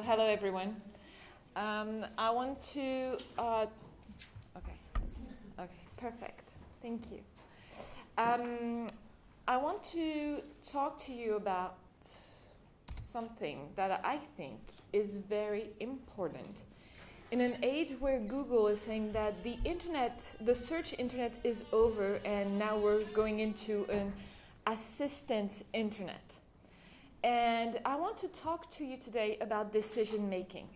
So hello everyone. Um, I want to. Uh, okay. Okay. Perfect. Thank you. Um, I want to talk to you about something that I think is very important. In an age where Google is saying that the internet, the search internet is over and now we're going into an assistance internet. And I want to talk to you today about decision making.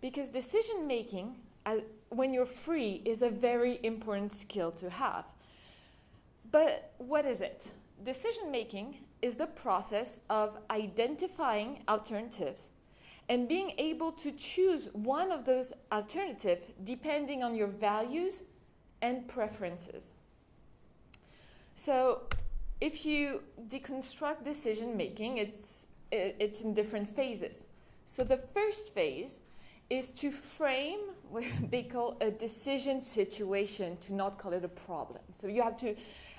Because decision making, uh, when you're free, is a very important skill to have. But what is it? Decision making is the process of identifying alternatives and being able to choose one of those alternatives depending on your values and preferences. So if you deconstruct decision making, it's, it's in different phases. So the first phase is to frame what they call a decision situation, to not call it a problem. So you have to,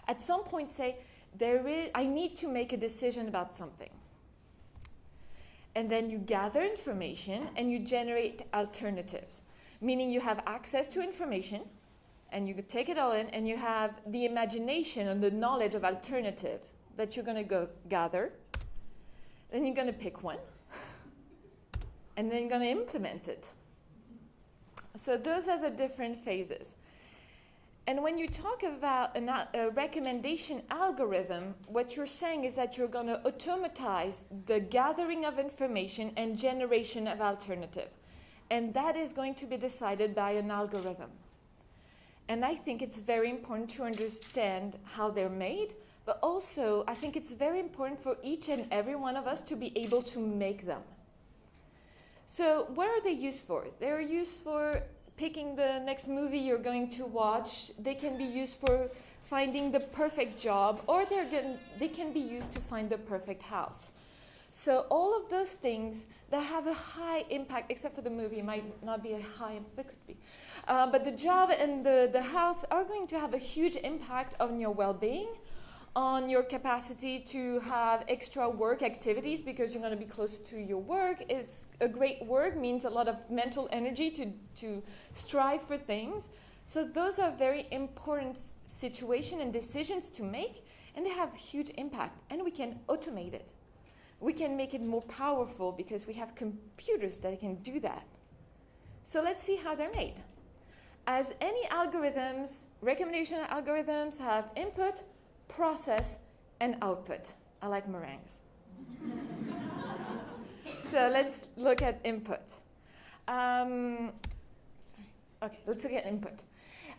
at some point, say, there is, I need to make a decision about something. And then you gather information and you generate alternatives, meaning you have access to information and you take it all in and you have the imagination and the knowledge of alternatives that you're going to go gather. Then you're going to pick one and then you're going to implement it. So those are the different phases. And when you talk about an, a recommendation algorithm, what you're saying is that you're going to automatize the gathering of information and generation of alternative. And that is going to be decided by an algorithm. And I think it's very important to understand how they're made, but also I think it's very important for each and every one of us to be able to make them. So, what are they used for? They're used for picking the next movie you're going to watch. They can be used for finding the perfect job, or they're they can be used to find the perfect house. So all of those things that have a high impact, except for the movie, might not be a high, but could be. Uh, but the job and the, the house are going to have a huge impact on your well-being, on your capacity to have extra work activities because you're going to be close to your work. It's a great work means a lot of mental energy to, to strive for things. So those are very important situations and decisions to make, and they have huge impact, and we can automate it we can make it more powerful because we have computers that can do that. So let's see how they're made. As any algorithms, recommendation algorithms have input, process, and output. I like meringues. so let's look at input. Um, sorry. Okay, let's look at input.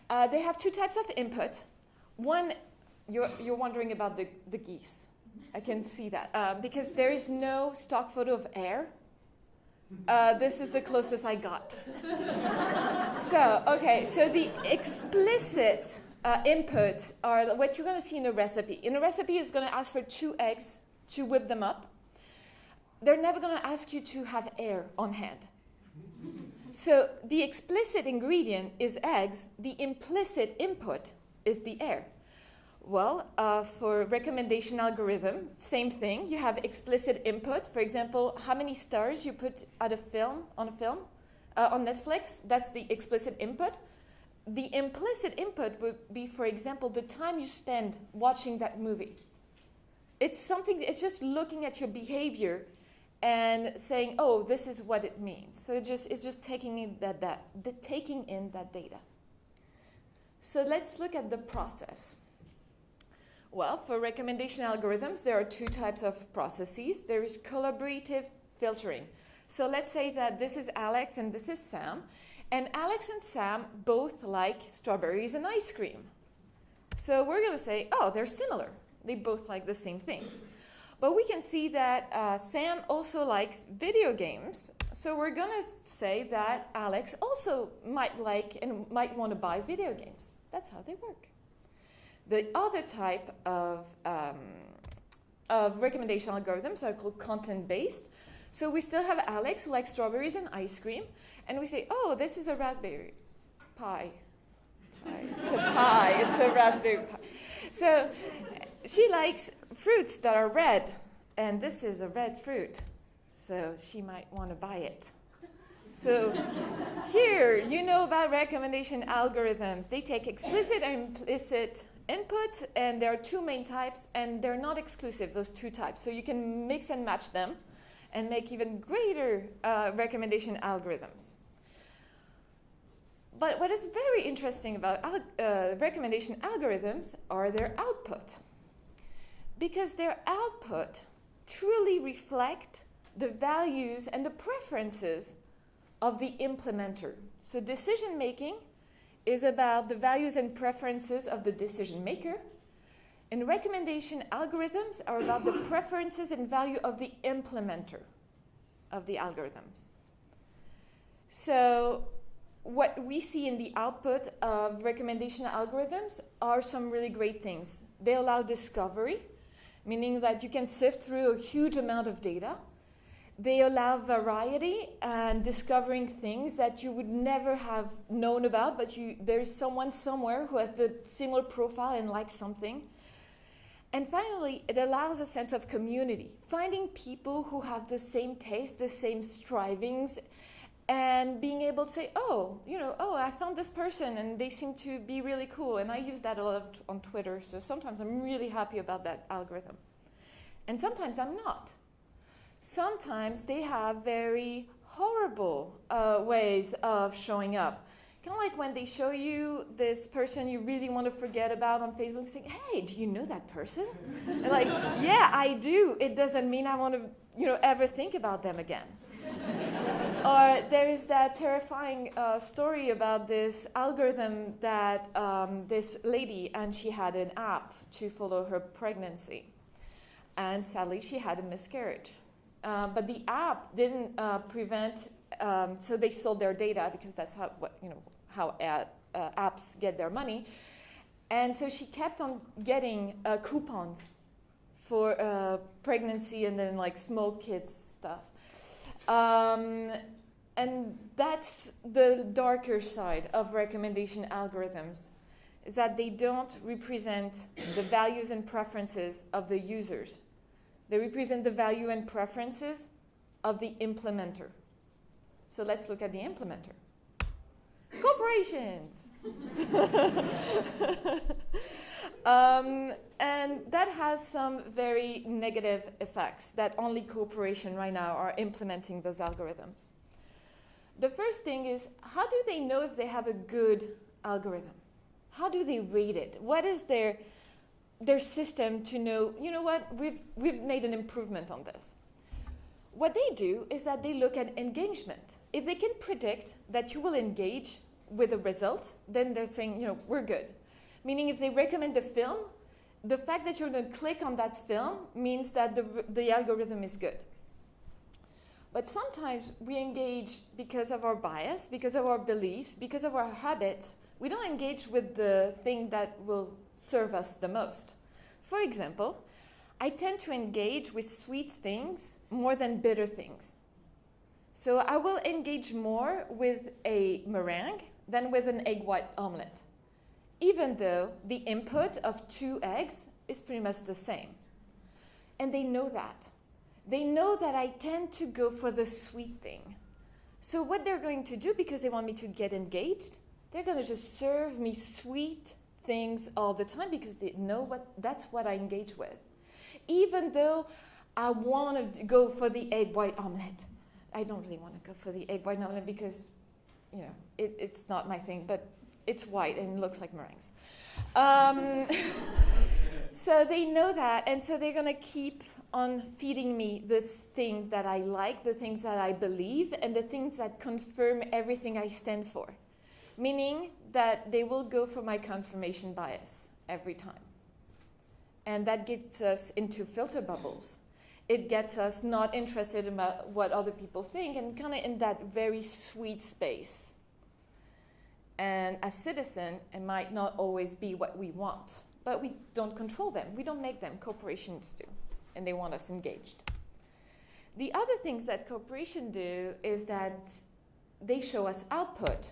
Uh, they have two types of input. One, you're, you're wondering about the, the geese. I can see that. Uh, because there is no stock photo of air. Uh, this is the closest I got. so, okay, so the explicit uh, input are what you're going to see in a recipe. In a recipe, it's going to ask for two eggs to whip them up. They're never going to ask you to have air on hand. So the explicit ingredient is eggs, the implicit input is the air. Well, uh, for recommendation algorithm, same thing. You have explicit input. For example, how many stars you put at a film on a film uh, on Netflix. That's the explicit input. The implicit input would be, for example, the time you spend watching that movie. It's something. It's just looking at your behavior and saying, "Oh, this is what it means." So it just it's just taking in that that the, taking in that data. So let's look at the process. Well, for recommendation algorithms, there are two types of processes. There is collaborative filtering. So let's say that this is Alex and this is Sam, and Alex and Sam both like strawberries and ice cream. So we're going to say, oh, they're similar. They both like the same things. But we can see that uh, Sam also likes video games. So we're going to say that Alex also might like and might want to buy video games. That's how they work. The other type of, um, of recommendation algorithms are called content-based. So we still have Alex who likes strawberries and ice cream, and we say, oh, this is a raspberry pie. It's a pie, it's a raspberry pie. So she likes fruits that are red, and this is a red fruit. so she might want to buy it. So here, you know about recommendation algorithms. They take explicit and implicit input, and there are two main types, and they're not exclusive, those two types. So you can mix and match them and make even greater uh, recommendation algorithms. But what is very interesting about uh, recommendation algorithms are their output. Because their output truly reflect the values and the preferences of the implementer. So decision making is about the values and preferences of the decision maker. And recommendation algorithms are about the preferences and value of the implementer of the algorithms. So what we see in the output of recommendation algorithms are some really great things. They allow discovery, meaning that you can sift through a huge amount of data they allow variety and discovering things that you would never have known about, but you, there's someone somewhere who has the similar profile and likes something. And finally, it allows a sense of community, finding people who have the same taste, the same strivings, and being able to say, oh, you know, oh, I found this person and they seem to be really cool. And I use that a lot on Twitter, so sometimes I'm really happy about that algorithm. And sometimes I'm not sometimes they have very horrible uh, ways of showing up. Kind of like when they show you this person you really want to forget about on Facebook, saying, "Hey, do you know that person?" and like, "Yeah, I do." It doesn't mean I want to, you know, ever think about them again. or there is that terrifying uh, story about this algorithm that um, this lady and she had an app to follow her pregnancy, and sadly she had a miscarriage. Uh, but the app didn't uh, prevent, um, so they sold their data because that's how, what, you know, how ad, uh, apps get their money. And so she kept on getting uh, coupons for uh, pregnancy and then like small kids stuff. Um, and that's the darker side of recommendation algorithms is that they don't represent the values and preferences of the users they represent the value and preferences of the implementer. So let's look at the implementer. Corporations. um, and that has some very negative effects that only corporations right now are implementing those algorithms. The first thing is how do they know if they have a good algorithm? How do they rate it? What is their their system to know, you know what, we've, we've made an improvement on this. What they do is that they look at engagement. If they can predict that you will engage with a result, then they're saying, you know, we're good. Meaning if they recommend a film, the fact that you're going to click on that film means that the, the algorithm is good. But sometimes we engage because of our bias, because of our beliefs, because of our habits. We don't engage with the thing that will serve us the most. For example, I tend to engage with sweet things more than bitter things. So I will engage more with a meringue than with an egg white omelette, even though the input of two eggs is pretty much the same. And they know that. They know that I tend to go for the sweet thing. So, what they're going to do, because they want me to get engaged, they're going to just serve me sweet things all the time because they know what that's what I engage with. Even though I want to go for the egg white omelette. I don't really want to go for the egg white omelette because, you know, it, it's not my thing, but it's white and looks like meringues. Um, so they know that, and so they're going to keep on feeding me this thing that I like, the things that I believe, and the things that confirm everything I stand for. Meaning, that they will go for my confirmation bias every time. And that gets us into filter bubbles. It gets us not interested in what other people think and kind of in that very sweet space. And as citizen, it might not always be what we want, but we don't control them. We don't make them. Corporations do, and they want us engaged. The other things that corporations do is that they show us output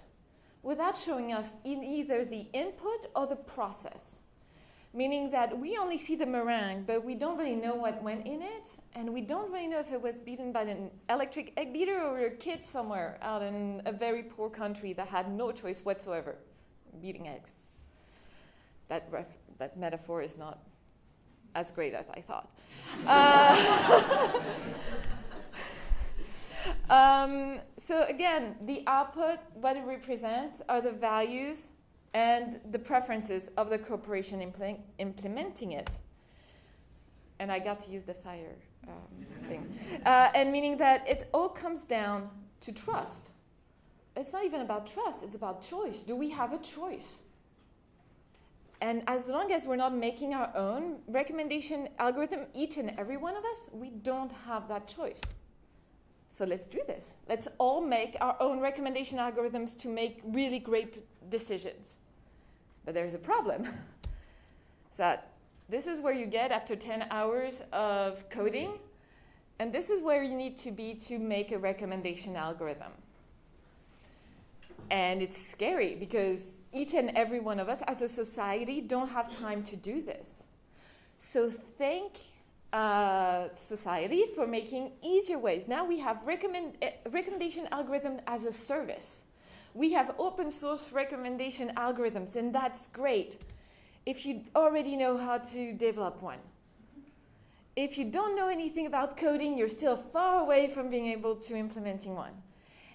without showing us in either the input or the process. meaning that we only see the meringue, but we don't really know what went in it, and we don't really know if it was beaten by an electric egg beater or a kid somewhere out in a very poor country that had no choice whatsoever beating eggs. That, that metaphor is not as great as I thought. Uh, um, so again, the output, what it represents, are the values and the preferences of the corporation impl- implementing it. And I got to use the fire um, thing. Uh, and meaning that it all comes down to trust. It's not even about trust, it's about choice. Do we have a choice? And as long as we're not making our own recommendation algorithm, each and every one of us, we don't have that choice. So let's do this. Let's all make our own recommendation algorithms to make really great decisions. But there's a problem. that this is where you get after 10 hours of coding, and this is where you need to be to make a recommendation algorithm. And it's scary because each and every one of us as a society don't have time to do this. So thank uh, society for making easier ways. Now we have recommend, uh, recommendation algorithm as a service. We have open source recommendation algorithms, and that's great if you already know how to develop one. If you don't know anything about coding, you're still far away from being able to implementing one.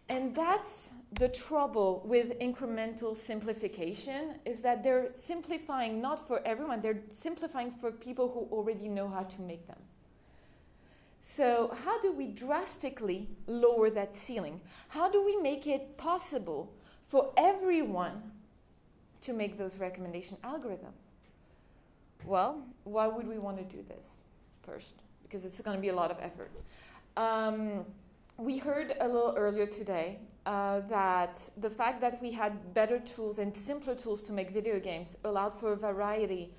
And that's the trouble with incremental simplification is that they're simplifying not for everyone, they're simplifying for people who already know how to make them. So, how do we drastically lower that ceiling? How do we make it possible for everyone to make those recommendation algorithms? Well, why would we want to do this first? Because it's going to be a lot of effort. Um, we heard a little earlier today uh, that the fact that we had better tools and simpler tools to make video games allowed for a variety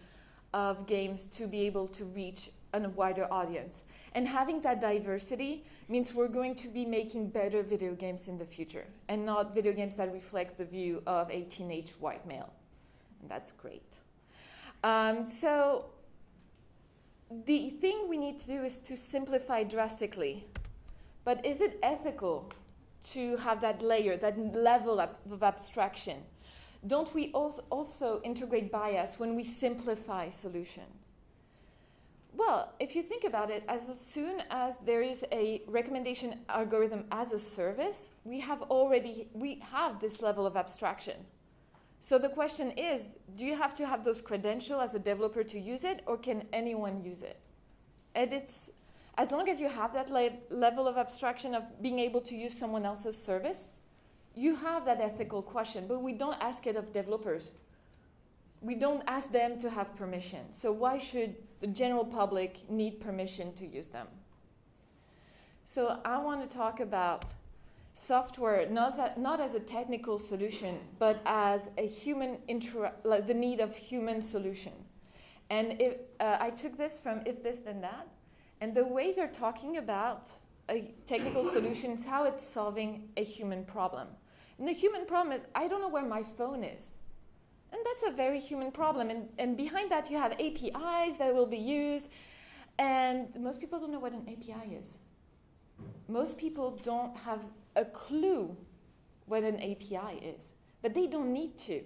of games to be able to reach a wider audience. And having that diversity means we're going to be making better video games in the future and not video games that reflects the view of a teenage white male. And that's great. Um, so the thing we need to do is to simplify drastically. But is it ethical to have that layer, that level of abstraction? Don't we also integrate bias when we simplify solution? Well, if you think about it, as soon as there is a recommendation algorithm as a service, we have already we have this level of abstraction. So the question is, do you have to have those credentials as a developer to use it, or can anyone use it? And it's as long as you have that le- level of abstraction of being able to use someone else's service, you have that ethical question, but we don't ask it of developers. We don't ask them to have permission. So, why should the general public need permission to use them? So, I want to talk about software not, as, not as a technical solution, but as a human like the need of human solution. And if, uh, I took this from If This Then That, and the way they're talking about a technical solution is how it's solving a human problem. And the human problem is I don't know where my phone is. And that's a very human problem. And, and behind that, you have APIs that will be used. And most people don't know what an API is. Most people don't have a clue what an API is. But they don't need to.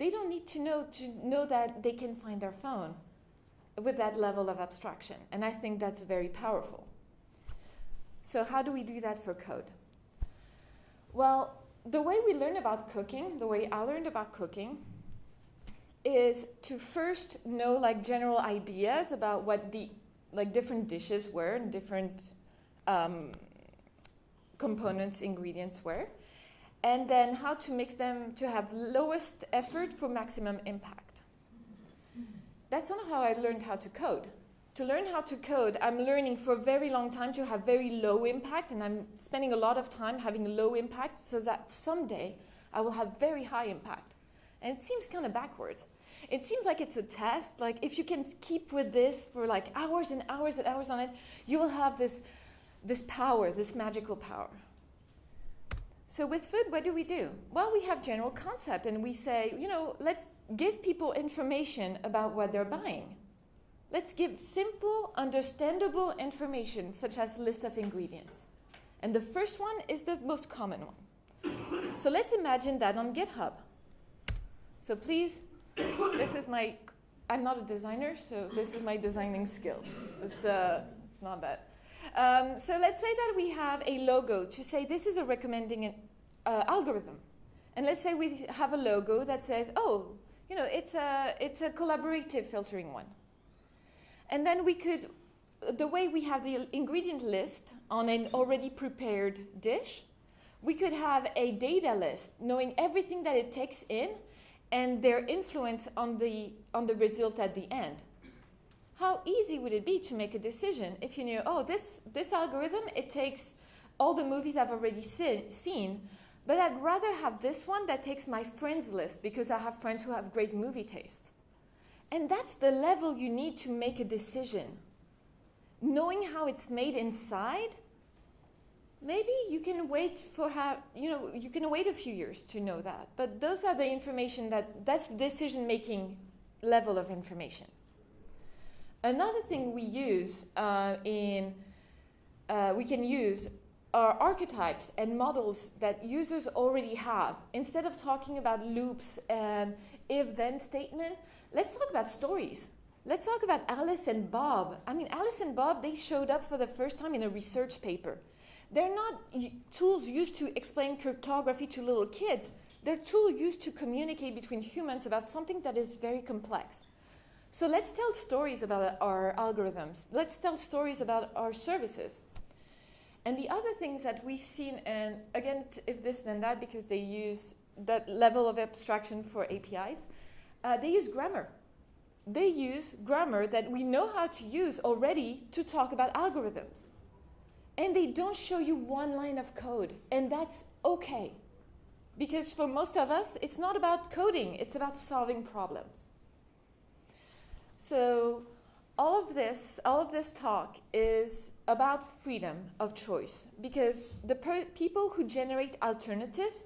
They don't need to know to know that they can find their phone with that level of abstraction. And I think that's very powerful. So, how do we do that for code? Well, the way we learn about cooking, the way I learned about cooking, is to first know like general ideas about what the like different dishes were and different um, components, ingredients were, and then how to mix them to have lowest effort for maximum impact that's not how I learned how to code. To learn how to code, I'm learning for a very long time to have very low impact, and I'm spending a lot of time having a low impact so that someday I will have very high impact. And it seems kind of backwards. It seems like it's a test. Like if you can keep with this for like hours and hours and hours on it, you will have this, this power, this magical power. So with food, what do we do? Well, we have general concept and we say, you know, let's give people information about what they're buying. Let's give simple, understandable information such as list of ingredients. And the first one is the most common one. So let's imagine that on GitHub. So please, this is my, I'm not a designer, so this is my designing skills. It's, uh, it's not bad. Um, so let's say that we have a logo to say this is a recommending uh, algorithm. And let's say we have a logo that says, oh, you know, it's a, it's a collaborative filtering one. And then we could, the way we have the ingredient list on an already prepared dish, we could have a data list knowing everything that it takes in and their influence on the, on the result at the end. How easy would it be to make a decision if you knew, oh, this, this algorithm, it takes all the movies I've already see, seen, but I'd rather have this one that takes my friends list because I have friends who have great movie taste. And that's the level you need to make a decision. Knowing how it's made inside, maybe you can wait for how, you know, you can wait a few years to know that. But those are the information that, that's decision making level of information. Another thing we use uh, in, uh, we can use are archetypes and models that users already have. Instead of talking about loops and if-then statement, let's talk about stories. Let's talk about Alice and Bob. I mean, Alice and Bob, they showed up for the first time in a research paper. They're not tools used to explain cryptography to little kids. They're tools used to communicate between humans about something that is very complex. So let's tell stories about our algorithms. Let's tell stories about our services. And the other things that we've seen, and again, if this then that, because they use that level of abstraction for APIs, uh, they use grammar. They use grammar that we know how to use already to talk about algorithms. And they don't show you one line of code, and that's okay. Because for most of us, it's not about coding, it's about solving problems. So all of this, all of this talk is about freedom of choice because the people who generate alternatives,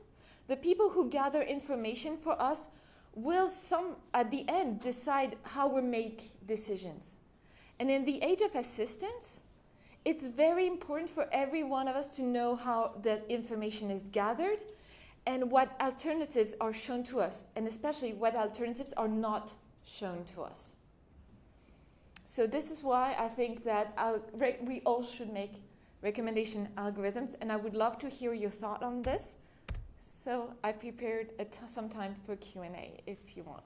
the people who gather information for us will some at the end decide how we make decisions. And in the age of assistance, it's very important for every one of us to know how that information is gathered and what alternatives are shown to us, and especially what alternatives are not shown to us. So this is why I think that uh, we all should make recommendation algorithms, and I would love to hear your thought on this. So I prepared some time for Q&A if you want.